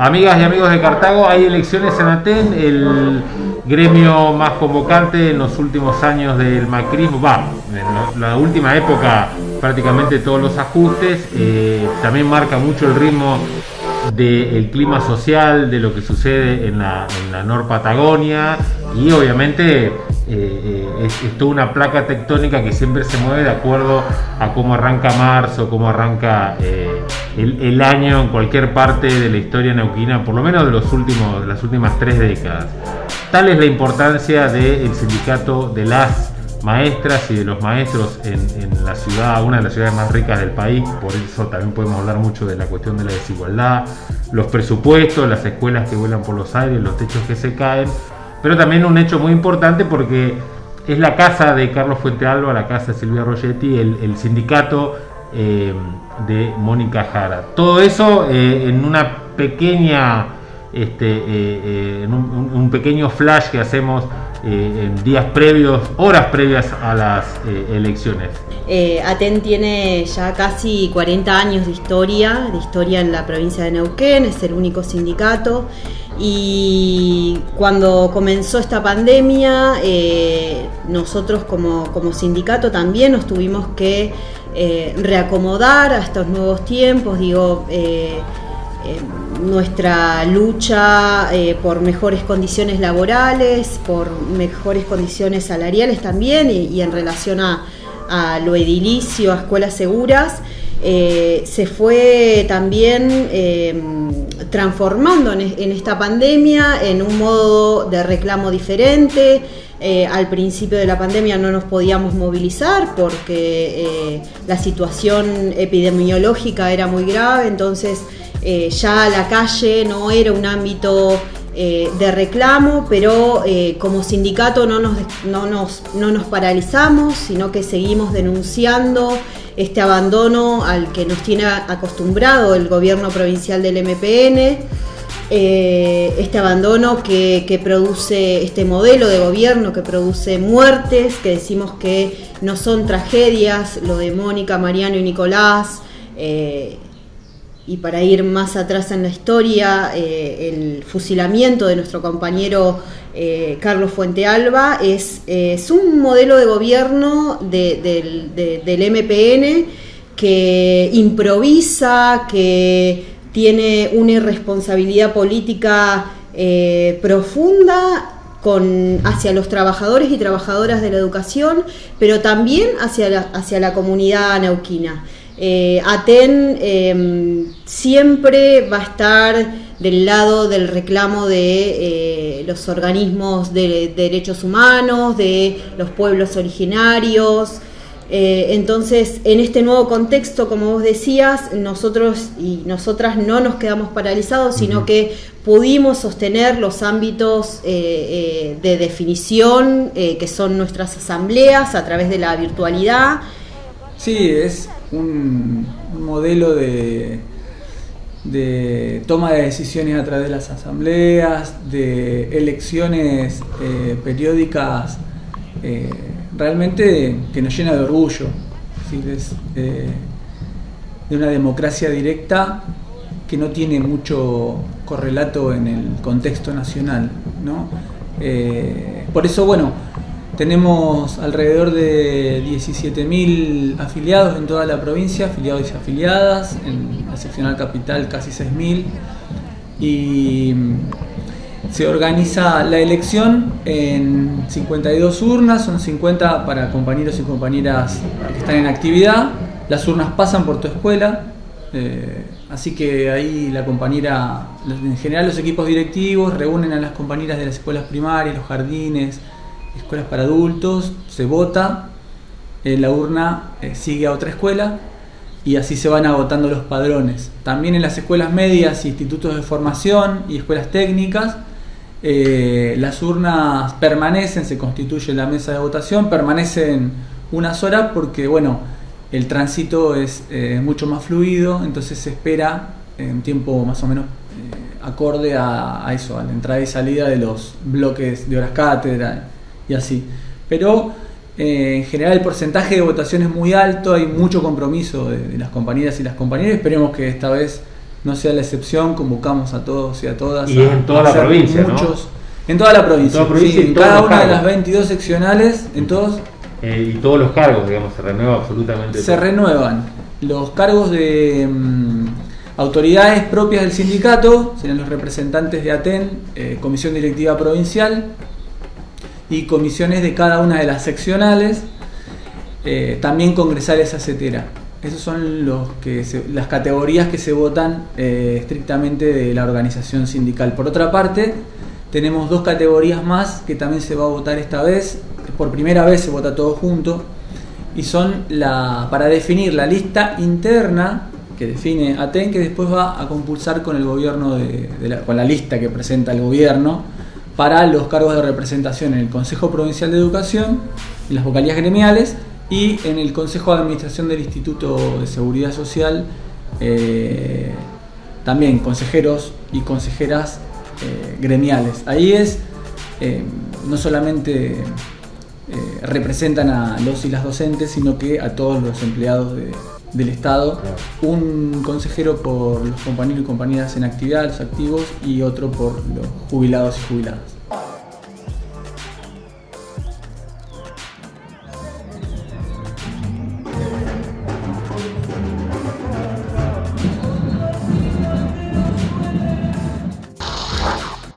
Amigas y amigos de Cartago, hay elecciones en Aten, el gremio más convocante en los últimos años del macrismo, va, en la última época prácticamente todos los ajustes, eh, también marca mucho el ritmo del clima social, de lo que sucede en la, en Nor Patagonia y obviamente eh, eh, es, toda una placa tectónica que siempre se mueve de acuerdo a cómo arranca marzo, cómo arranca el, año en cualquier parte de la historia neuquina, por lo menos de, los últimos, las últimas tres décadas. Tal es la importancia del sindicato de las maestras y de los maestros en, la ciudad, una de las ciudades más ricas del país, por eso también podemos hablar mucho de la cuestión de la desigualdad, los presupuestos, las escuelas que vuelan por los aires, los techos que se caen, pero también un hecho muy importante porque es la casa de Carlos Fuentealba, la casa de Silvia Rogetti, el sindicato eh, de Mónica Jara. Todo eso eh, en una pequeña, este, eh, un, pequeño flash que hacemos en días previos, horas previas a las elecciones. Aten tiene ya casi 40 años de historia, de historia en la provincia de Neuquén, es el único sindicato y cuando comenzó esta pandemia, nosotros como, como, sindicato también nos tuvimos que eh, reacomodar a estos nuevos tiempos, digo, eh, eh, nuestra lucha por mejores condiciones laborales, por mejores condiciones salariales también y, en relación a, lo edilicio, a escuelas seguras. se fue también transformando en, esta pandemia en un modo de reclamo diferente, eh, al principio de la pandemia no nos podíamos movilizar porque eh, la situación epidemiológica era muy grave, entonces eh, ya la calle no era un ámbito de reclamo, pero como sindicato no nos, no, nos, no nos paralizamos, sino que seguimos denunciando este abandono al que nos tiene acostumbrado el gobierno provincial del MPN. Eh, este abandono que, produce este modelo de gobierno que produce muertes, que decimos que no son tragedias, lo de Mónica, Mariano y Nicolás, eh, y para ir más atrás en la historia, eh, el fusilamiento de nuestro compañero Carlos Fuentealba es, es, un modelo de gobierno del MPN que improvisa, que tiene una irresponsabilidad política eh, profunda con, hacia los trabajadores y trabajadoras de la educación, pero también hacia la, hacia la comunidad neuquina. Eh, ATEN em, siempre va a estar del lado del reclamo de eh, los organismos de derechos humanos, de los pueblos originarios, eh, entonces, en este nuevo contexto, como vos decías, nosotros y nosotras no nos quedamos paralizados, sino que pudimos sostener los ámbitos eh, eh, de definición que son nuestras asambleas a través de la virtualidad. Sí, es un, modelo de, de toma de decisiones a través de las asambleas, de elecciones periódicas realmente que nos llena de orgullo, de una democracia directa que no tiene mucho correlato en el contexto nacional. Eh, por eso, bueno, tenemos alrededor de 17.000 afiliados en toda la provincia, afiliados y afiliadas, en la seccional capital casi 6.000. Y se organiza la elección en 52 urnas, son 50 para compañeros y compañeras que están en actividad. Las urnas pasan por tu escuela, eh, así que ahí la compañera, en general los equipos directivos reúnen a las compañeras de las escuelas primarias, los jardines, escuelas para adultos, se vota, eh, la urna eh, sigue a otra escuela y así se van agotando los padrones. También en las escuelas medias, institutos de formación y escuelas técnicas eh, las urnas permanecen, se constituye la mesa de votación, permanecen unas horas porque, bueno, el tránsito es eh, mucho más fluido, entonces se espera en un tiempo más o menos eh, acorde a, eso, a la entrada y salida de los bloques de horas cátedra y así. Pero en general el porcentaje de votación es muy alto, hay mucho compromiso de, de las compañeras y las compañeras, esperemos que esta vez no sea la excepción, convocamos a todos y a todas. Y a en toda la provincia, En toda la provincia, En toda la provincia sí, en cada una de las 22 seccionales, en todos Eh, y todos los cargos, digamos, se renueva absolutamente se todo. renuevan los cargos de mm, autoridades propias del sindicato, serán los representantes de ATEN, eh, Comisión Directiva Provincial y comisiones de cada una de las seccionales, eh, también congresales acetera. Esos son los que las categorías que se votan eh, estrictamente de la organización sindical. Por otra parte, tenemos dos categorías más que también se va a votar esta vez. Por primera vez se vota todo junto y son la para definir la lista interna que define ATEN que después va a compulsar con el gobierno de, de la, con la lista que presenta el gobierno para los cargos de representación en el Consejo Provincial de Educación, en las vocalías gremiales y en el Consejo de Administración del Instituto de Seguridad Social, eh, también consejeros y consejeras eh, gremiales. Ahí es, eh, no solamente representan a los y las docentes, sino que a todos los empleados de- del Estado. Un consejero por los compañeros y compañeras en actividad, los activos, y otro por los jubilados y jubiladas.